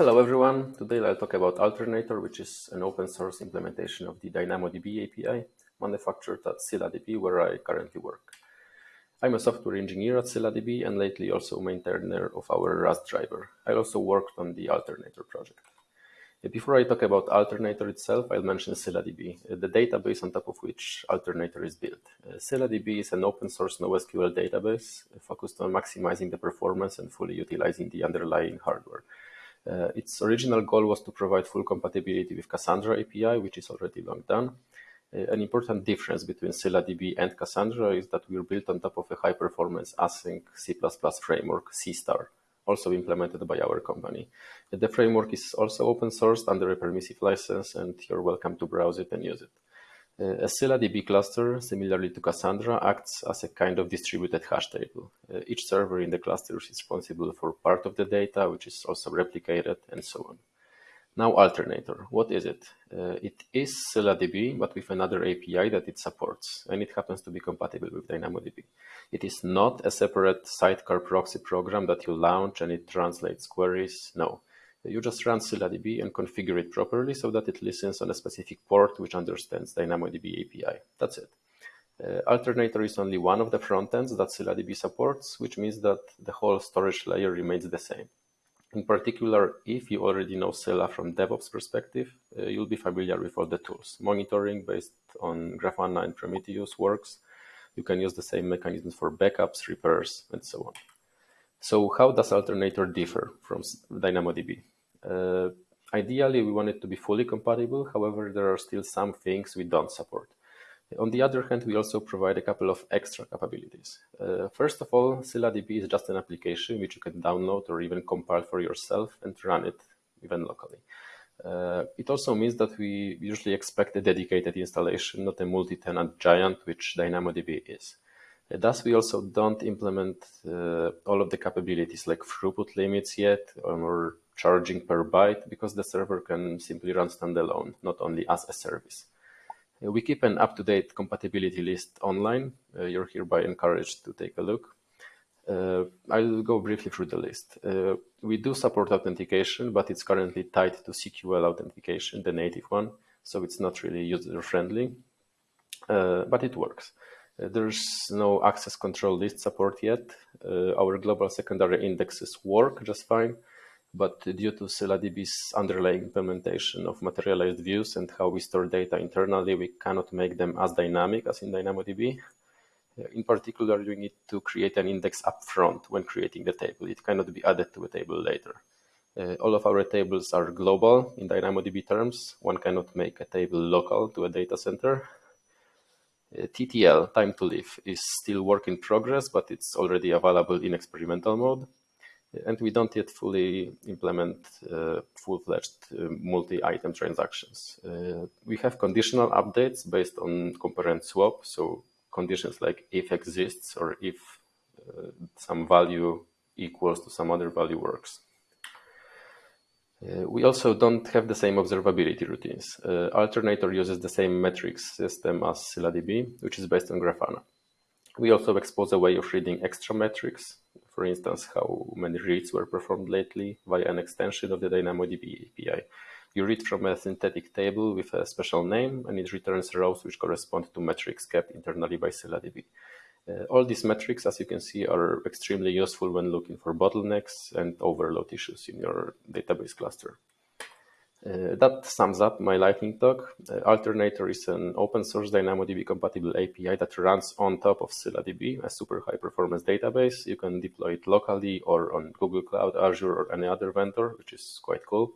Hello everyone. Today I'll talk about Alternator, which is an open source implementation of the DynamoDB API manufactured at ScyllaDB, where I currently work. I'm a software engineer at ScyllaDB and lately also maintainer of our Rust driver. I also worked on the Alternator project. Uh, before I talk about Alternator itself, I'll mention ScyllaDB, uh, the database on top of which Alternator is built. Uh, ScyllaDB is an open source NoSQL database focused on maximizing the performance and fully utilizing the underlying hardware. Uh, its original goal was to provide full compatibility with Cassandra API, which is already long done. Uh, an important difference between ScyllaDB and Cassandra is that we're built on top of a high-performance async C++ framework, Seastar, also implemented by our company. The framework is also open sourced under a permissive license, and you're welcome to browse it and use it. Uh, a ScyllaDB cluster, similarly to Cassandra, acts as a kind of distributed hash table. Uh, each server in the cluster is responsible for part of the data, which is also replicated, and so on. Now, Alternator, what is it? Uh, it is ScyllaDB, but with another API that it supports, and it happens to be compatible with DynamoDB. It is not a separate sidecar proxy program that you launch and it translates queries. No, you just run ScyllaDB and configure it properly so that it listens on a specific port which understands DynamoDB API. That's it. Uh, Alternator is only one of the frontends that ScyllaDB supports, which means that the whole storage layer remains the same. In particular, if you already know Scylla from DevOps perspective, uh, you'll be familiar with all the tools. Monitoring based on Grafana and Prometheus works. You can use the same mechanisms for backups, repairs, and so on. So how does Alternator differ from DynamoDB? Uh, ideally, we want it to be fully compatible. However, there are still some things we don't support. On the other hand, we also provide a couple of extra capabilities. Uh, first of all, ScyllaDB is just an application which you can download or even compile for yourself and run it even locally. Uh, it also means that we usually expect a dedicated installation, not a multi-tenant giant, which DynamoDB is. Thus, we also don't implement uh, all of the capabilities like throughput limits yet or charging per byte because the server can simply run standalone, not only as a service. Uh, we keep an up-to-date compatibility list online. Uh, you're hereby encouraged to take a look. Uh, I'll go briefly through the list. Uh, we do support authentication, but it's currently tied to CQL authentication, the native one, so it's not really user-friendly, uh, but it works. There's no access control list support yet. Uh, our global secondary indexes work just fine, but due to ScyllaDB's underlying implementation of materialized views and how we store data internally, we cannot make them as dynamic as in DynamoDB. Uh, in particular, you need to create an index upfront when creating the table. It cannot be added to a table later. Uh, all of our tables are global in DynamoDB terms. One cannot make a table local to a data center. Uh, TTL, time to live, is still work in progress, but it's already available in experimental mode. And we don't yet fully implement uh, full-fledged uh, multi-item transactions. Uh, we have conditional updates based on compare and swap, so conditions like if exists or if uh, some value equals to some other value works. Uh, we also don't have the same observability routines. Uh, Alternator uses the same metrics system as ScyllaDB, which is based on Grafana. We also expose a way of reading extra metrics, for instance, how many reads were performed lately via an extension of the DynamoDB API. You read from a synthetic table with a special name, and it returns rows which correspond to metrics kept internally by ScyllaDB. Uh, all these metrics, as you can see, are extremely useful when looking for bottlenecks and overload issues in your database cluster. Uh, that sums up my lightning talk. Uh, Alternator is an open source DynamoDB compatible API that runs on top of ScyllaDB, a super high performance database. You can deploy it locally or on Google Cloud, Azure, or any other vendor, which is quite cool.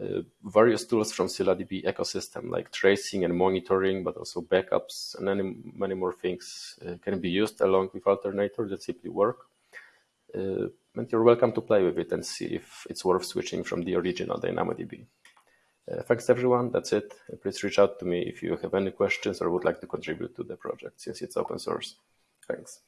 Uh, various tools from ScyllaDB ecosystem like tracing and monitoring, but also backups and many, many more things uh, can be used along with Alternator that simply work. Uh, and you're welcome to play with it and see if it's worth switching from the original DynamoDB. Uh, thanks everyone, that's it. please reach out to me if you have any questions or would like to contribute to the project since it's open source. Thanks.